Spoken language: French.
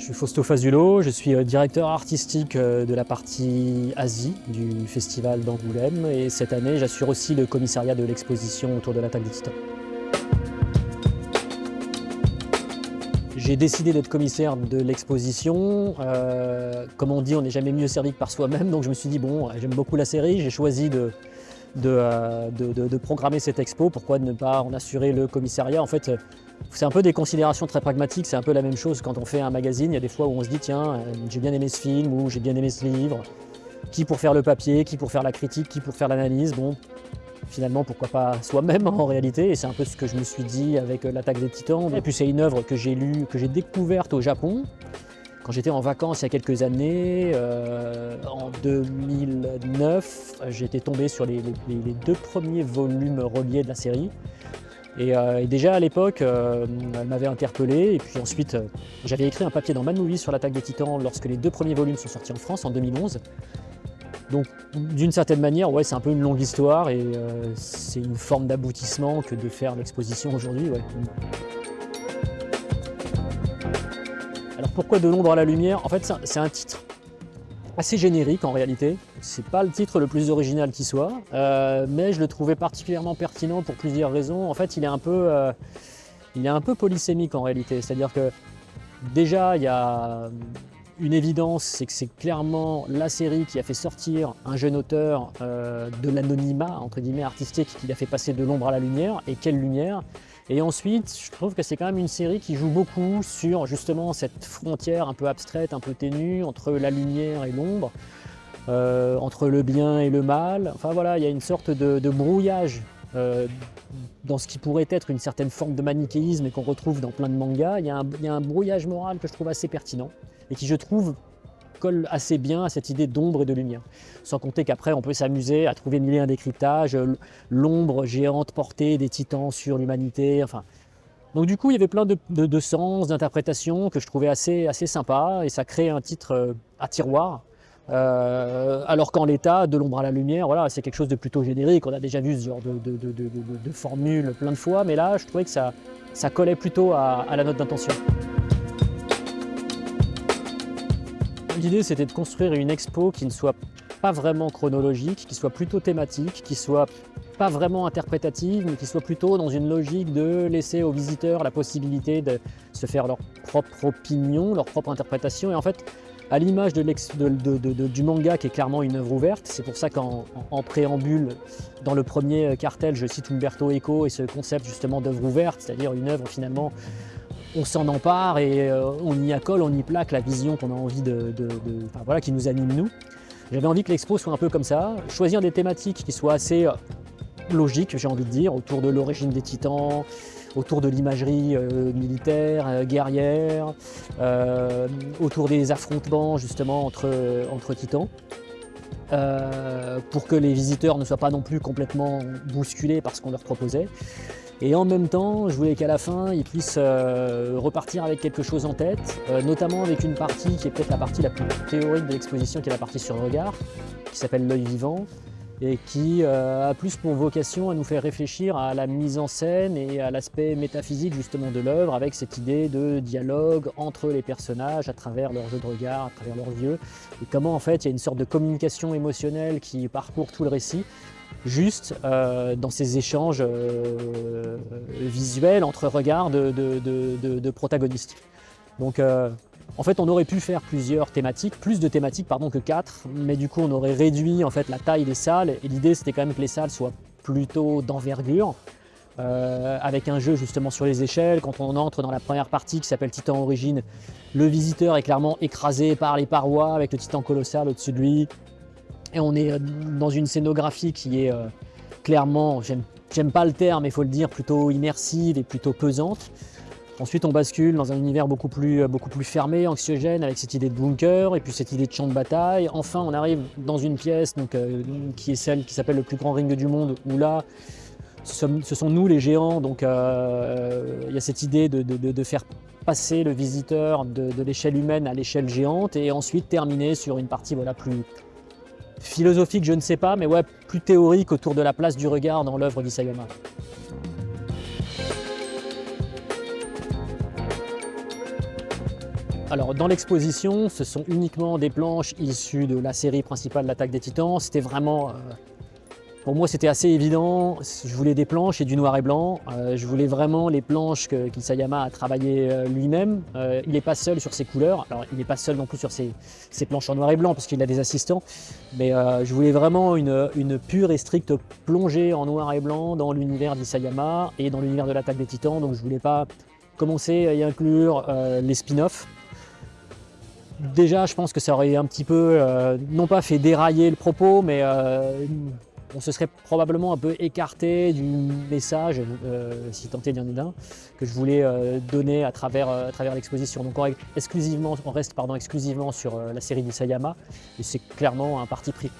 Je suis Fausto Fazulo, je suis euh, directeur artistique euh, de la partie Asie du festival d'Angoulême. Et cette année j'assure aussi le commissariat de l'exposition autour de l'attaque des titans. J'ai décidé d'être commissaire de l'exposition. Euh, comme on dit, on n'est jamais mieux servi que par soi-même, donc je me suis dit, bon, j'aime beaucoup la série, j'ai choisi de, de, programmer cette expo, pourquoi ne pas en assurer le commissariat? En fait, c'est un peu des considérations très pragmatiques, c'est un peu la même chose quand on fait un magazine. Il y a des fois où on se dit tiens, euh, j'ai bien aimé ce film ou j'ai bien aimé ce livre. Qui pour faire le papier, qui pour faire la critique, qui pour faire l'analyse? Bon, finalement, pourquoi pas soi-même en réalité. Et c'est un peu ce que je me suis dit avec euh, l'attaque des titans. Et puis c'est une œuvre que j'ai lue, que j'ai découverte au Japon. Quand j'étais en vacances il y a quelques années, euh, en 2009, j'étais tombé sur les, deux premiers volumes reliés de la série. Euh, et, déjà à l'époque, euh, elle m'avait interpellé. Et puis ensuite, euh, j'avais écrit un papier dans Mad Movie sur l'attaque des titans lorsque les deux premiers volumes sont sortis en France en 2011. Donc d'une certaine manière, ouais, c'est un peu une longue histoire et c'est une forme d'aboutissement que de faire l'exposition aujourd'hui. Alors pourquoi de l'ombre à la lumière? En fait, c'est un titre assez générique en réalité. C'est pas le titre le plus original qui soit, euh, mais je le trouvais particulièrement pertinent pour plusieurs raisons. En fait, il est un peu, euh, il est un peu polysémique en réalité. C'est-à-dire que déjà, il y a une évidence, c'est que c'est clairement la série qui a fait sortir un jeune auteur euh, de l'anonymat, entre guillemets, artistique, qui l'a fait passer de l'ombre à la lumière. Et quelle lumière et ensuite, je trouve que c'est quand même une série qui joue beaucoup sur justement cette frontière un peu abstraite, un peu ténue entre la lumière et l'ombre, euh, entre le bien et le mal. Enfin voilà, il y a une sorte de, brouillage euh, dans ce qui pourrait être une certaine forme de manichéisme et qu'on retrouve dans plein de mangas. Il y, il y, a un, brouillage moral que je trouve assez pertinent et qui je trouve colle assez bien à cette idée d'ombre et de lumière. Sans compter qu'après, on peut s'amuser à trouver mille et un décryptages, l'ombre géante portée des titans sur l'humanité, enfin... Donc du coup, il y avait plein de, sens, d'interprétations que je trouvais assez, assez sympa et ça crée un titre euh, à tiroir. Euh, alors qu'en l'état, de l'ombre à la lumière, voilà, c'est quelque chose de plutôt générique. On a déjà vu ce genre de, de, formule plein de fois, mais là, je trouvais que ça, ça collait plutôt à la note d'intention. L'idée, c'était de construire une expo qui ne soit pas vraiment chronologique, qui soit plutôt thématique, qui soit pas vraiment interprétative, mais qui soit plutôt dans une logique de laisser aux visiteurs la possibilité de se faire leur propre opinion, leur propre interprétation. Et en fait, à l'image du manga qui est clairement une œuvre ouverte, c'est pour ça qu'en préambule, dans le premier cartel, je cite Umberto Eco et ce concept justement d'œuvre ouverte, c'est-à-dire une œuvre finalement on s'en empare et euh, on y accole, on y plaque la vision qu'on a envie de, voilà, qui nous anime nous. J'avais envie que l'expo soit un peu comme ça, choisir des thématiques qui soient assez euh, logiques, j'ai envie de dire, autour de l'origine des titans, autour de l'imagerie euh, militaire, guerrière, autour des affrontements justement entre, entre titans. pour que les visiteurs ne soient pas non plus complètement bousculés par ce qu'on leur proposait. Et en même temps, je voulais qu'à la fin, ils puissent euh, repartir avec quelque chose en tête, euh, notamment avec une partie qui est peut-être la partie la plus théorique de l'exposition, qui est la partie sur le regard, qui s'appelle l'œil vivant, et qui euh, a plus pour vocation à nous faire réfléchir à la mise en scène et à l'aspect métaphysique justement de l'œuvre, avec cette idée de dialogue entre les personnages à travers leur jeu de regard, à travers leurs yeux, et comment en fait il y a une sorte de communication émotionnelle qui parcourt tout le récit, juste euh, dans ces échanges euh, visuels entre regards de, protagonistes. Donc euh, en fait on aurait pu faire plusieurs thématiques, plus de thématiques pardon que quatre, mais du coup on aurait réduit en fait la taille des salles et l'idée c'était quand même que les salles soient plutôt d'envergure, avec un jeu justement sur les échelles. Quand on entre dans la première partie qui s'appelle Titan Origine, le visiteur est clairement écrasé par les parois avec le titan colossal au-dessus de lui. Et on est euh, dans une scénographie qui est euh, clairement, j'aime pas le terme, mais il faut le dire, plutôt immersive et plutôt pesante. Ensuite, on bascule dans un univers beaucoup plus, euh, beaucoup plus fermé, anxiogène, avec cette idée de bunker et puis cette idée de champ de bataille. Enfin, on arrive dans une pièce donc, qui est celle qui s'appelle le plus grand ring du monde, où là, ce sont nous les géants, donc il y a cette idée de, de, faire passer le visiteur de, l'échelle humaine à l'échelle géante et ensuite terminer sur une partie voilà, plus, Philosophique, je ne sais pas, mais ouais, plus théorique autour de la place du regard dans l'œuvre d'Isayama. Alors dans l'exposition, ce sont uniquement des planches issues de la série principale L'attaque des titans. C'était vraiment euh, pour moi, c'était assez évident. Je voulais des planches et du noir et blanc. Euh, je voulais vraiment les planches que Kisayama a travaillées euh, lui-même. Euh, il n'est pas seul sur ses couleurs. Alors, il n'est pas seul non plus sur ses, planches en noir et blanc parce qu'il a des assistants. Mais je voulais vraiment une, pure et stricte plongée en noir et blanc dans l'univers d'Isayama et dans l'univers de l'attaque des titans. Donc, je voulais pas commencer à y inclure les spin-offs. Déjà, je pense que ça aurait un petit peu, non pas fait dérailler le propos, mais on se serait probablement un peu écarté du message, euh, si tant est d'y en que je voulais euh, donner à travers, euh, l'exposition. Donc on, exclusivement, on reste pardon, exclusivement sur la série d'Isayama, et c'est clairement un parti pris.